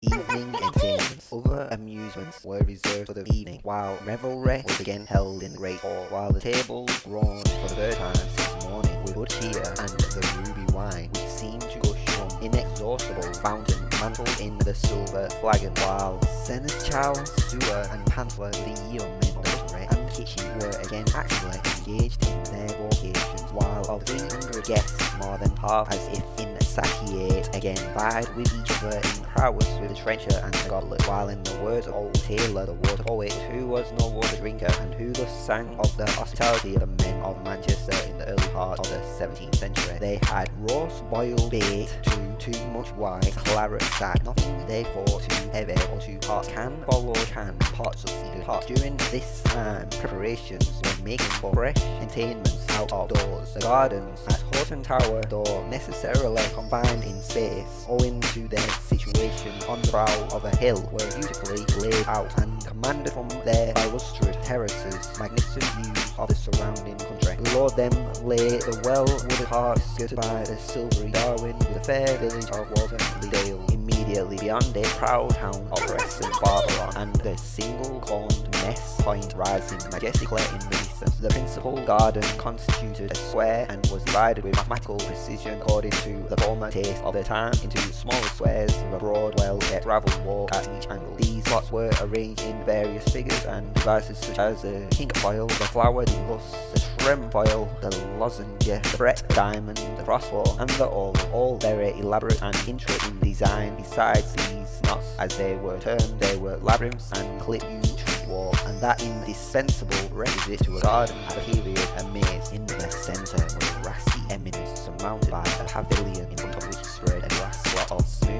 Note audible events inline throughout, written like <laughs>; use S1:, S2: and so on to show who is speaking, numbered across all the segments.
S1: Evening entertainments. <laughs> Other amusements were reserved for the evening, while revelry was again held in the great hall, while the tables grown for the third time since morning with good cheer and the ruby wine, which seemed to gush from inexhaustible fountain mantled in the silver flagon, while seneschal, sewer, and pantler, the customary and kitchen were again actively engaged in their vocations, while of 300 guests, more than half as if in again vied with each other in prowess with the trencher and the goblet, while in the words of old Taylor, the water poet, who was no water drinker, and who thus sang of the hospitality of the men of Manchester in the early part of the 17th century, they had roast boiled bait to too much wine, claret sack, nothing therefore too heavy or too hot, can follow can, pots of seeded. During this time, preparations were making for fresh entertainments out of doors. The gardens at Hoghton Tower, though necessarily confined in space, owing to their situation on the brow of a hill, were beautifully laid out and commanded from their balustered terraces magnificent views of the surrounding country. Below them lay the well-wooded park skirted by the silvery Darwen with the fair village of Walton Dale. Immediately beyond it, proud town of Preston Barbaron and the single-corned Ness Point rising majestically in the distance. The principal garden constituted a square and was divided with mathematical precision according to the former taste of the time into smaller squares with a broad, well-kept gravel walk at each angle. These plots were arranged in various figures and devices such as the cinquefoil, the flower, the the trefoil, the lozenge, the fret, diamond, the crossbow, and the oval, all very elaborate and intricate in design. Besides these knots, as they were termed, they were labyrinths and clip wall, and that indispensable requisite to a garden a period a maze in the centre a grassy eminence surmounted by a pavilion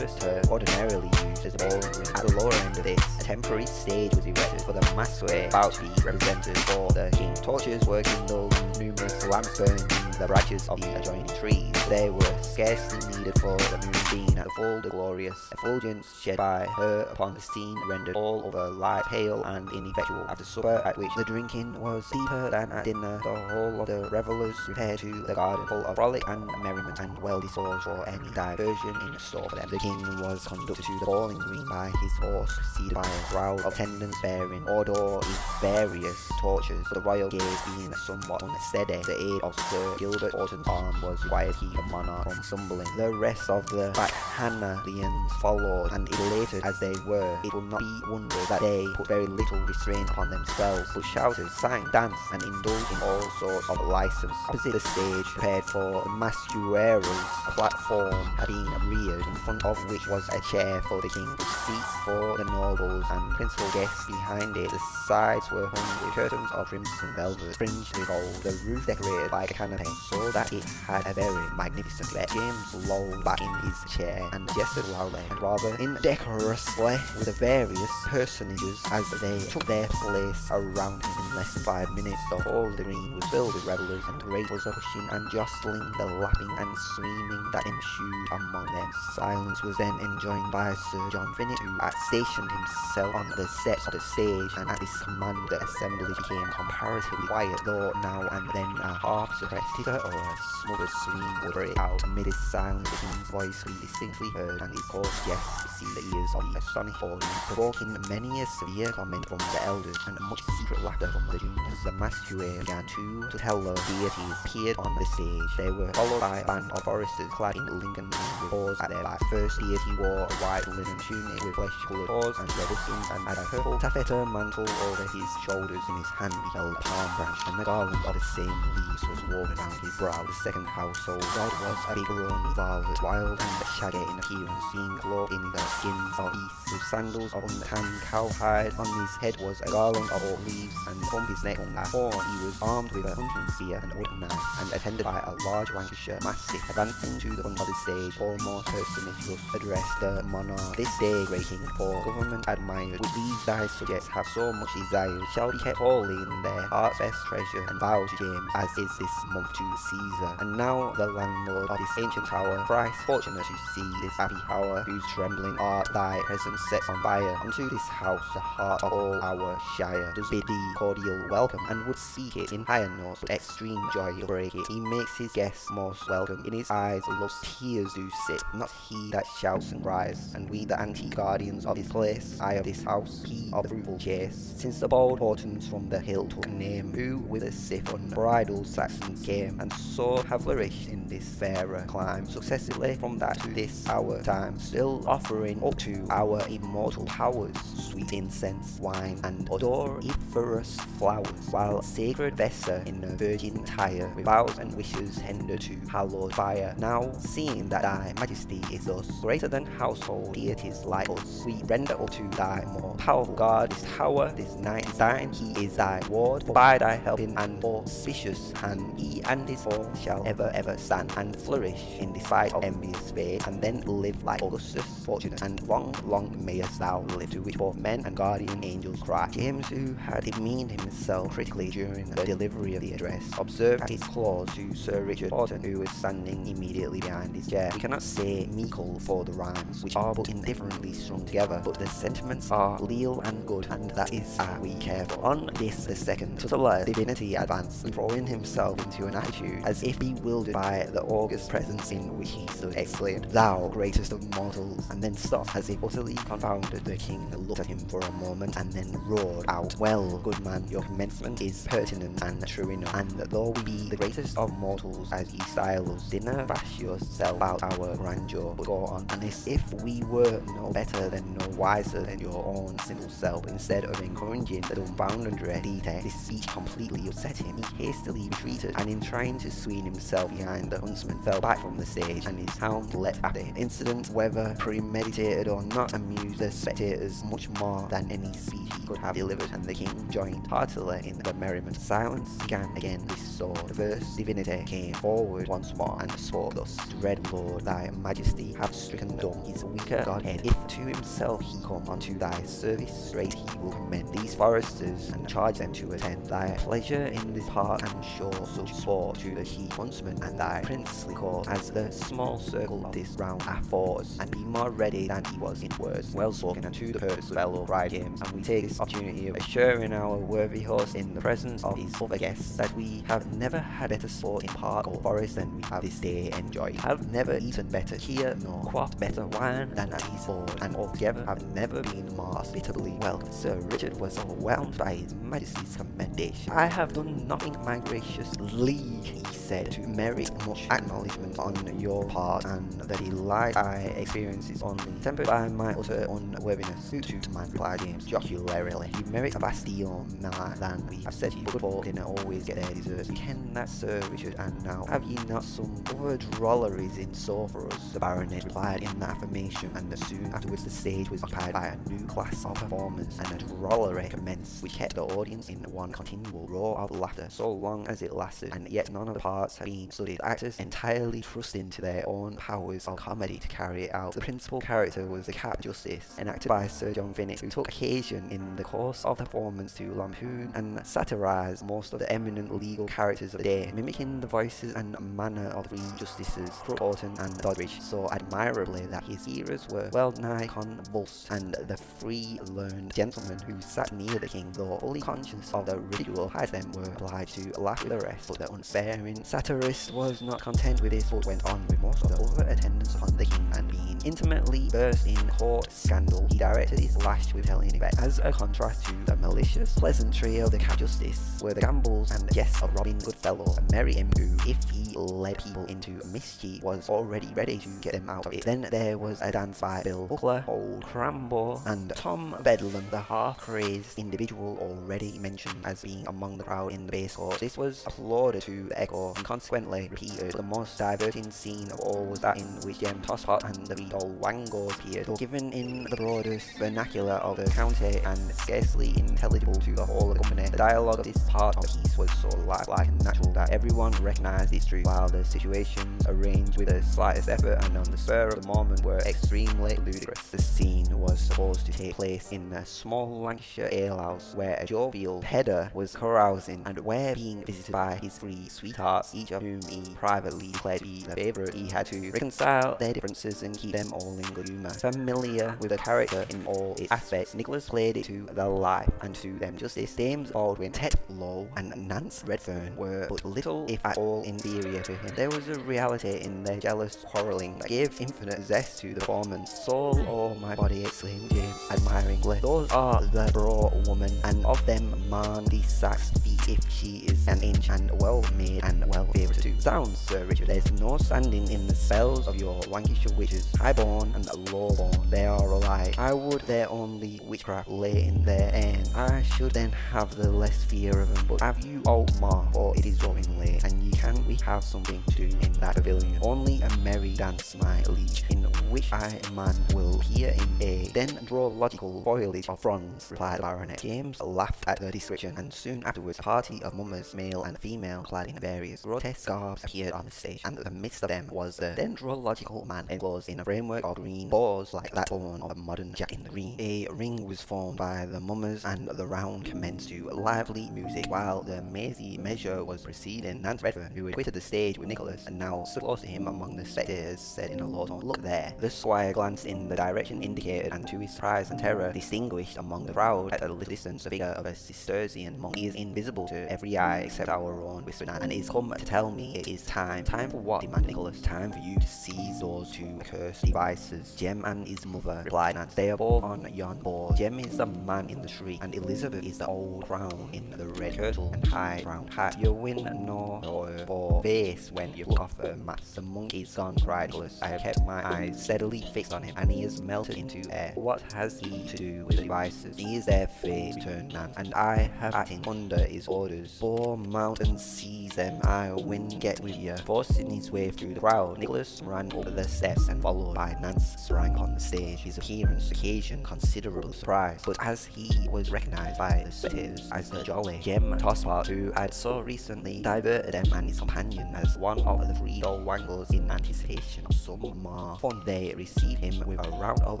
S1: smoothest turf ordinarily used as a green. At the lower end of this, a temporary stage was erected for the massway about to be represented for the king. Torches were kindled numerous lamps burned in the branches of the adjoining trees. They were scarcely needed for the moonbeam the full the glorious effulgence shed by her upon the scene rendered all over light pale and ineffectual. After supper, at which the drinking was deeper than at dinner, the whole of the revellers repaired to the garden full of frolic and merriment and well disposed for any diversion in store for them. The king was conducted to the bowling green by his horse, preceded by a crowd of attendants bearing order with various torches, the royal gaze being somewhat unsteady. The aid of Sir Gilbert Hoghton's arm was required keep the monarch from stumbling. The rest of the bacchanalians followed, and elated as they were, it will not be wondered that they put very little restraint upon themselves, but shouted, sang, danced, and indulged in all sorts of license. Opposite the stage, prepared for masqueraders, a platform had been reared, in front of which was a chair for the king, with seats for the nobles and principal guests behind it. The sides were hung with curtains of crimson velvet, fringed with gold, the roof decorated like a canopy, so that it had a very magnificent effect. James lolled back in his chair and gestured loudly and rather indecorously with the various personages as they took their place around him in less than five minutes. The whole green was filled with revellers and great was pushing and jostling, the laughing and screaming that ensued among them. Silence was then enjoined by Sir John Finett, who had stationed himself on the steps of the stage, and at his command the assembly became comparatively quiet, though now and then a half suppressed titter or a smothered scream out. Amid this silence, the king's voice be distinctly heard, and his coarse jests received the ears of the astonished audience, provoking many a severe comment from the elders and much secret laughter from the juniors. The masquerade began to, tell the deities appeared on the stage. They were followed by a band of foresters clad in Lincoln with paws at their back. First deity wore a white linen tunic with flesh-coloured paws and buttons and had a purple taffeta mantle over his shoulders. In his hand he held a palm branch and the garland of the same leaves was woven around his brow. The second household god was a big grown violet, wild and shaggy in appearance, being clothed in the skins of beasts with sandals of untanned cowhide. On his head was a garland of leaves and from his neck hung a horn. He was armed with a hunting spear and a wooden knife and attended by a large Lancashire mastiff. Advancing to the front of the stage, foremost personage thus addressed the monarch. This day, great king, for government admired, would these thy subjects have so much desire, shall be kept wholly in their heart's best treasure and vow to James, as is this month to Caesar. And now the landlord of this ancient tower, thrice fortunate to see this happy hour, whose trembling art thy presence sets on fire. Unto this house, the heart of all our shire, does bid thee cordial welcome, and would seek it in higher notes, but extreme joy he'll break it. He makes his guests most welcome. In his eyes, love's tears do sit, not he that shouts and cries. And we, the antique guardians of this place, I of this house, he of the fruitful chase. Since the bold Hoghtons from the hill took name, who with a sif unbridled Saxons came, and so have flourished in this fairer. Climb successively from that to this hour. Time, still offering up to our immortal powers. Sweet incense, wine, and odoriferous flowers, while sacred Vesta in a virgin tire, with vows and wishes tender to hallowed fire. Now, seeing that thy majesty is us, greater than household deities like us, we render up to thy more powerful God this tower, this night is thine, he is thy ward, for by thy helping and auspicious hand, he and his form shall ever ever stand, and flourish in the sight of envious fate, and then live like Augustus, fortunate, and long, long mayest thou live, to which both men and guardian angels cry. James, who had demeaned himself critically during the delivery of the address, observed his clause to Sir Richard Hoghton, who was standing immediately behind his chair. We cannot say meekle for the rhymes, which are but indifferently strung together, but the sentiments are leal and good, and that is how we care for. On this, the second tutelar divinity advanced, throwing himself into an attitude as if bewildered by the august presence in which he stood, exclaimed, Thou greatest of mortals, and then stopped as if utterly confounded. The king looked at him for a moment and then roared out, Well, good man, your commencement is pertinent and true enough, and though we be the greatest of mortals as ye style us, dinner bash yourself out our grandeur, but go on, and as if we were no better than no wiser than your own simple self, instead of encouraging the dumbfounded Dite, this speech completely upset him. He hastily retreated, and in trying to swing himself behind the huntsman, fell back from the stage, and his hound leapt after him. Incident, whether premeditated or not, amused the spectators much more than any speech he could have delivered, and the king joined heartily in the merriment. Silence began again restored. The first divinity came forward once more and spoke thus, Dread Lord, thy majesty hath stricken dumb his weaker godhead. If to himself he come unto thy service, straight he will commend these foresters and charge them to attend thy pleasure in this part and show such sport to the he huntsman and thy princely court as the small circle of this round affords, and be more ready than he was in words. Well spoken and to the purpose fellow, cried James, and we take this opportunity of assuring our worthy host in the presence of his other guests that we have never had better sport in park or forest than we have this day enjoyed. Have never eaten better here nor quaffed better wine than at his board, and altogether have never been more hospitably welcomed. Sir Richard was overwhelmed by his majesty's commendation. I have done nothing, my gracious liege, he said, to merit much acknowledgement on your part, and the delight I experience is only tempered by my utter unworthiness. To man, replied James jocularly. You merit a deal more than we have said you. Good folk didn't always get their deserts. Ken that, Sir Richard, and now have ye not some other drolleries in store for us? The baronet replied in affirmation, and soon afterwards the stage was occupied by a new class of performers, and a drollery commenced which kept the audience in one continual roar of laughter so long as it lasted, and yet none of the parts had been studied. Actors entirely trusting to their own powers of comedy to carry it out. The principal character was the Cap Justice, enacted by Sir John Finnick, who took occasion in the course of the performance to lampoon and satirize most of the eminent legal characters of the day, mimicking the voices and manner of the three justices, Crook, Horton, and Doddridge, so admirably that his hearers were well nigh convulsed, and the free learned gentlemen who sat near the king, though fully conscious of the ridicule had them, were obliged to laugh with the rest. But the unsparing satirist was not content with this, but went on with most of the other attendants upon the king, and being intimately versed in court scandal, he directed his lash with Helen effect. As a contrast to the malicious pleasantry of the Cap Justice, were the gambols and jests of Robin Goodfellow, a merry who, if he led people into mischief, was already ready to get them out of it. Then there was a dance by Bill Buckler, Old Crambo, and Tom Bedlam, the half-crazed individual already mentioned as being among the crowd in the base court. This was applauded to the echo and consequently repeated. The most diverting scene of all was that in which Jem Tosspot and the Beadle Wango appeared, though given in the broadest vernacular of the county and scarcely intelligible to the whole of the company. The dialogue of this part of the piece was so lifelike and natural that everyone recognized its truth, while the situations arranged with the slightest effort and on the spur of the moment were extremely ludicrous. The scene was supposed to take place in a small Lancashire alehouse where a jovial header was carousing and where being visited by his three sweethearts, each of whom he privately to be the favourite, he had to reconcile their differences and keep them all in good humour. Familiar with the character in all its aspects, Nicholas played it to the life and to them justice. James Baldwin, Ted Lowe and Nance Redfern were but little if at all inferior to him. There was a reality in their jealous quarrelling that gave infinite zest to the performance. Soul or oh my body, exclaimed James admiringly. Those are the broad woman, and of them man the sax feet if she is an inch and well made and well favoured too. Sounds, Sir Richard, there's no standing in the spells of your Lancashire witches, high-born and low-born. They are alike. I would their only witchcraft lay in their end. I should then have the less fear of them, but have you old ma, for it is growing late, and can we have something to do in that pavilion. Only a merry dance, my liege, in which I man will appear in a dendrological foliage of fronds, replied the baronet. James laughed at the description, and soon afterwards party of mummers, male and female, clad in various grotesque garbs, appeared on the stage, and in the midst of them was the dendrological man enclosed in a framework of green boards like that born of a modern Jack in the Green. A ring was formed by the mummers, and the round commenced to lively music, while the mazy measure was proceeding. Nance Redfern, who had quitted the stage with Nicholas, and now stood close to him among the spectators, said in a low tone, Look there. The squire glanced in the direction indicated, and to his surprise and terror, distinguished among the crowd at a little distance the figure of a Cistercian monk. He is invisible to every eye except our own, whispered Nan, and is come to tell me it is time. Time for what? demanded Nicholas. Time for you to seize those two accursed Devices. Jem and his mother, replied Nan. They are both on yon board. Jem is the man in the tree, and Elizabeth is the old crown in the red kirtle and high round hat. You win no or for face when you look off her mask. The monk is gone, cried Nicholas. I have kept my eyes steadily fixed on him, and he is melted into air. What has he to do with the Devices? He is their fate, returned and I have acting under his orders. Four mount and seize them. I win get with you. Forcing his way through the crowd, Nicholas ran up the steps and followed by Nance sprang on the stage. His appearance occasioned considerable surprise, but as he was recognized by the spectators as the jolly Jem Tosspot, who had so recently diverted them and his companion as one of the three old wangles in anticipation of some more fun, they received him with a round of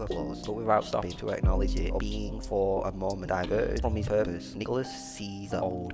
S1: applause, but without stopping to acknowledge it, or being for a moment diverted from his purpose. Nicholas seized the old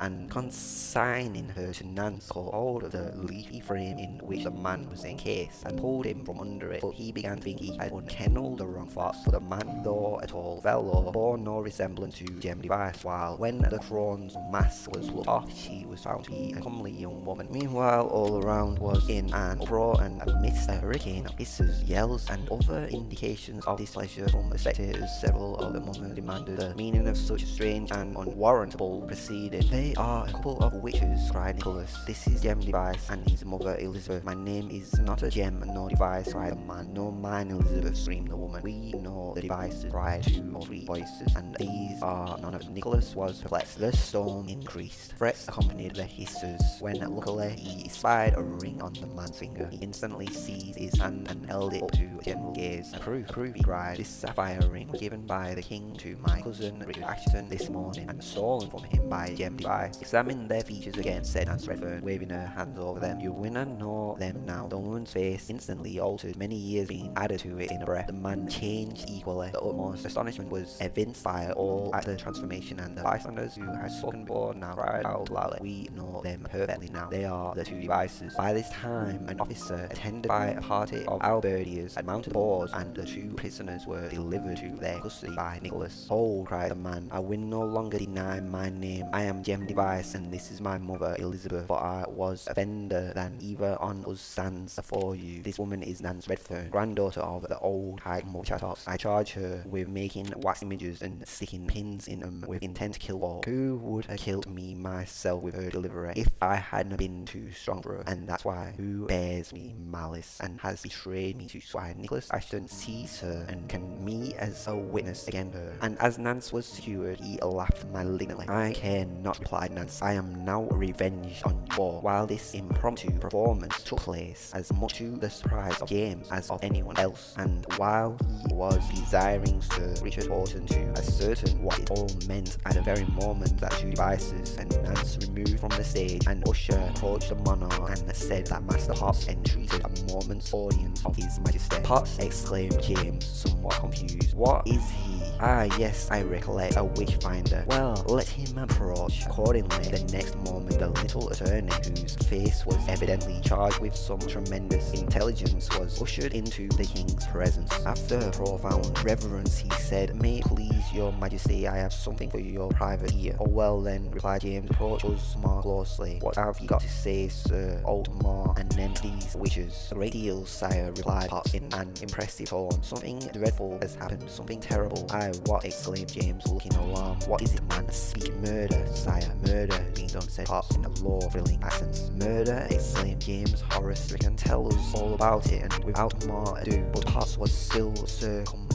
S1: and consigning her to Nance, caught hold of the leafy frame in which the man was encased and pulled him from under it. But he began to think he had unkennelled the wrong thoughts, for the man, though a tall fellow, bore no resemblance to Jem Device, while when the crone's mask was looked off, she was found to be a comely young woman. Meanwhile, all around was in an uproar and amidst a hurricane of hisses, yells, and other indications of displeasure from the spectators, several of the mummers demanded the meaning of such strange and unwarrantable They are a couple of witches, cried Nicholas. This is Jem Device and his mother Elizabeth. My name is not a Jem nor Device, cried the man. No mine, Elizabeth, screamed the woman. We know the Devices, cried two or three voices, and these are none of them. Nicholas was perplexed. The storm increased. Threats accompanied the hisses, when luckily he spied a ring on the man's finger. He instantly seized his hand and held it up to general gaze. Proof, proof, he cried. This sapphire ring was given by the king to my cousin Richard Ashton this morning and stolen from him by Device. Examine their features again, said Nance Redfern, waving her hands over them. You win know them now. The woman's face instantly altered, many years being added to it in a breath. The man changed equally. The utmost astonishment was evinced by all at the transformation, and the bystanders who had spoken before now cried out loudly. We know them perfectly now. They are the two Devices. By this time, an officer, attended by a party of halberdiers, had mounted boards, and the two prisoners were delivered to their custody by Nicholas. Hold, cried the man, I will no longer deny my name. I am Jem Device, and this is my mother, Elizabeth, for I was offender than either on us stands before you. This woman is Nance Redfern, granddaughter of the old high Mulchatos. I charge her with making wax images and sticking pins in them with intent to kill all. Who would have killed me myself with her delivery if I hadn't been too strong for her? And that's why who bears me malice and has betrayed me to swine. Nicholas Ashton sees her and can me as a witness against her. And as Nance was secured, he laughed malignantly. I care then not, replied Nance. I am now revenged on you. all. While this impromptu performance took place as much to the surprise of James as of anyone else, and while he was desiring Sir Richard Hoghton to ascertain what it all meant at the very moment that two Devices and Nance removed from the stage, and Usher approached the monarch and said that Master Potts entreated a moment's audience of His Majesty. Potts exclaimed James, somewhat confused. What is he? Ah yes, I recollect, a witchfinder. Well, let him approach. Accordingly, the next moment the little attorney, whose face was evidently charged with some tremendous intelligence, was ushered into the king's presence. After profound reverence, he said, May it please your majesty, I have something for your private ear. Oh well then, replied James, approach us more closely. What have you got to say, sir? Oldmore and name these witches. A great deal, sire, replied Potts in an impressive tone. Something dreadful has happened, something terrible. I what? exclaimed James, looking alarmed. What is it, man? Speak murder, sire. Murder done, said Potts in a low, thrilling accent. Murder, exclaimed James, horror stricken. Tell us all about it, and without more ado. But Potts was still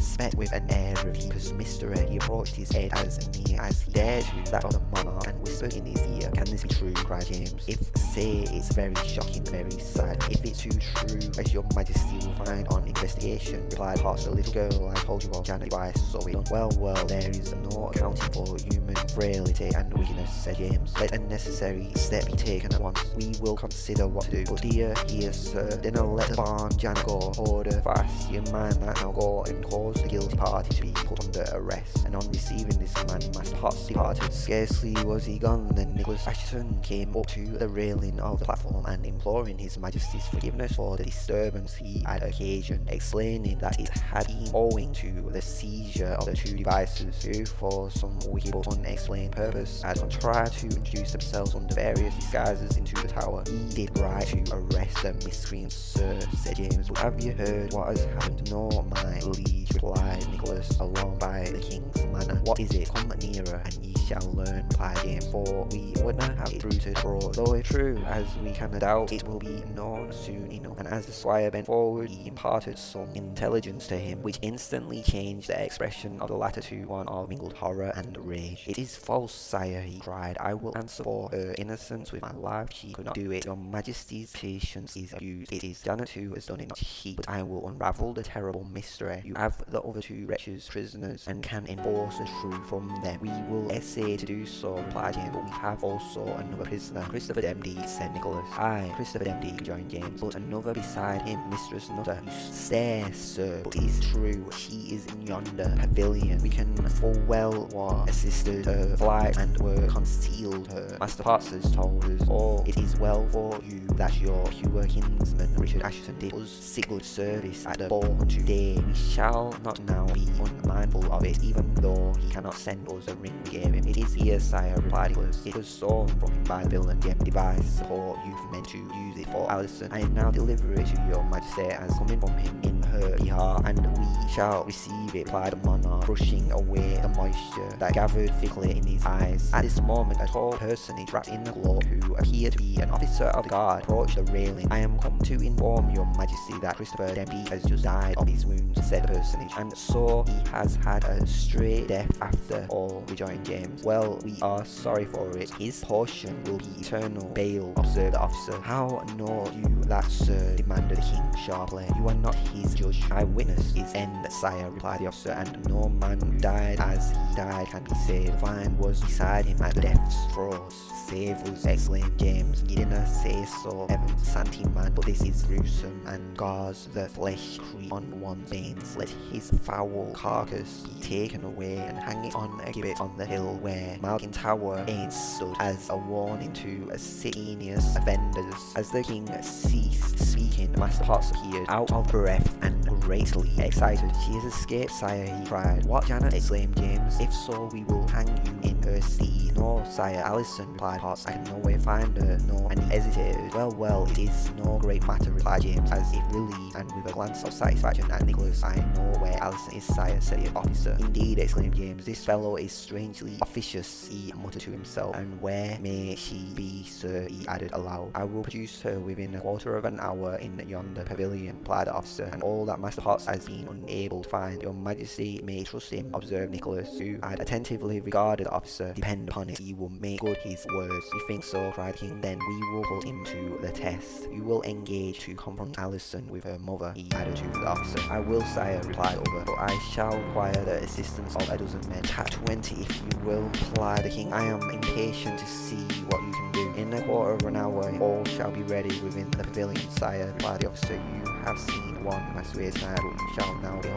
S1: circumspect with an air of deepest mystery. He approached his head as near as he dared to that of the monarch and whispered in his ear. Can this be true? cried James. If say it's very shocking, very sad. If it's too true, as your majesty will find on investigation, replied Potts. The little girl I told you of, Janet Weiss, so it done. Well, well, there is no accounting for human frailty and weakness, said James. Let a necessary step be taken at once. We will consider what to do. But dear, here, sir, then I'll let the barn Janet go. Order fast your man that now go and cause the guilty party to be put under arrest. And on receiving this command, Master Potts departed. Scarcely was he gone than Nicholas Ashton came up to the railing of the platform and imploring His Majesty's forgiveness for the disturbance he had occasioned, explaining that it had been owing to the seizure of the two Devices who, for some wicked but unexplained purpose, had contrived to introduce themselves under various disguises into the tower. He did right to arrest the miscreants, sir, said James. Have you heard what has happened? No, my liege, replied Nicholas, along by the king's manor. What is it? Come nearer, and ye shall learn, replied James. For we would not have it bruited abroad, though if true, as we cannot doubt, it will be known soon enough. And as the squire bent forward, he imparted some intelligence to him, which instantly changed the expression of the latter to one of mingled horror and rage. It is false, sire, he cried. I will answer for her innocence with my life. She could not do it. Your majesty's patience is abused. It is Janet who has done it, not she. But I will unravel the terrible mystery. You have the other two wretches prisoners and can enforce the truth from them. We will essay to do so, replied James, but we have also another prisoner. Christopher Demdike, said Nicholas. Aye, Christopher Demdike, rejoined James, but another beside him, Mistress Nutter. You stare, sir, but it is true. She is in yonder pavilion. We can full well what assisted her flight and were concealed her. Master has told us all. It is well for you that your pure kinsman Richard Ashton did us sick good service at the ball today. We shall not now be unmindful of it, even though he cannot send us the ring gave him. It is here, sire, replied Nicholas. It was stolen from him by the villain Jem Device, or you've meant to use it for Alison. I am now deliver it to your majesty as coming from him in her behalf, and we shall receive it, replied the monarch, brushing away the moisture that gathered thickly in his eyes. At this moment, a tall personage wrapped in a cloak, who appeared to be an officer of the guard, approached the railing. I am come to inform your majesty that Christopher Demdike has just died of his wounds, said the personage, and so he has had a straight death after all, rejoined James. Well, we are sorry for it. His portion will be eternal bail, observed the officer. How know you that, sir? demanded the king sharply. You are not his judge. I witnessed his end, sire, replied the officer, and no man died as he died can be saved. Vine was beside him at death's throes. Save us, exclaimed James. You didn't say so, Evan Santi man, but this is gruesome and gars the flesh creep on one's veins. Let his foul carcass be taken away and hang it on a gibbet on the hill where Malkin Tower ain't stood as a warning to heinous offenders. As the king ceased speaking, Master Potts appeared out of breath and greatly excited. She has escaped, sire, he cried. What, Janet? exclaimed James. If so, we will hang you in her stead. No, sire, Alison, replied Potts. I can no way find her. No, and he hesitated. Well, well, it is no great matter, replied James, as if relieved, and with a glance of satisfaction at Nicholas. I know where Alison is, sire, said the officer. Indeed, exclaimed James, this fellow is strangely officious, he muttered to himself. And where may she be, sir? he added aloud. I will produce her within a quarter of an hour in yonder pavilion, replied the officer, and all that Master Potts has been unable to find. Your Majesty may trust him, observed Nicholas, who had attentively regarded the officer Depend upon it, he will make good his words. You think so? cried king. Then we will put him to the test. You will engage to confront Alison with her mother, he added to the officer. I will, sire, replied Over, but I shall require the assistance of a dozen men. Tap 20 if you will, replied the king. I am impatient to see what you can do. In a quarter of an hour, all shall be ready within the pavilion, sire, replied the officer. You have seen one Master tonight, but you shall now behold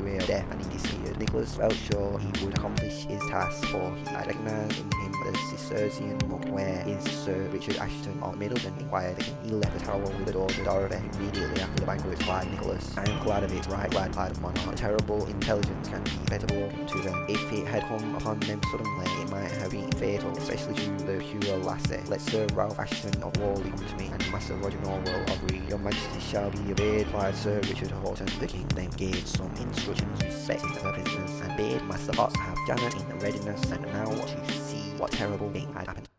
S1: of death, and he disappeared. Nicholas felt sure he would accomplish his task, for he had recognized in him the Cistercian monk. Where is Sir Richard Ashton of Middleton? inquired the king. He left the tower with the daughter Dorothy immediately after the banquet, replied Nicholas. I am glad of it, right glad, the monarch. Terrible intelligence can be better broken to them. If it had come upon them suddenly, it might have been fatal, especially to the pure lassie. Let Sir Ralph Ashton of Whalley come to me, and Master Roger Nowell of Read. Your Majesty shall be obeyed, replied Sir Richard Hoghton. The king then gave some instructions respecting the prisoners, and bade Master Potts have Janet in readiness, and now to see what terrible thing had happened.